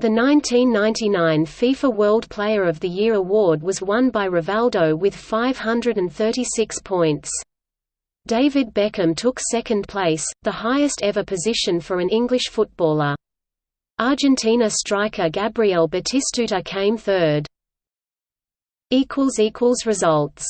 The 1999 FIFA World Player of the Year award was won by Rivaldo with 536 points. David Beckham took second place, the highest ever position for an English footballer. Argentina striker Gabriel Batistuta came third. Results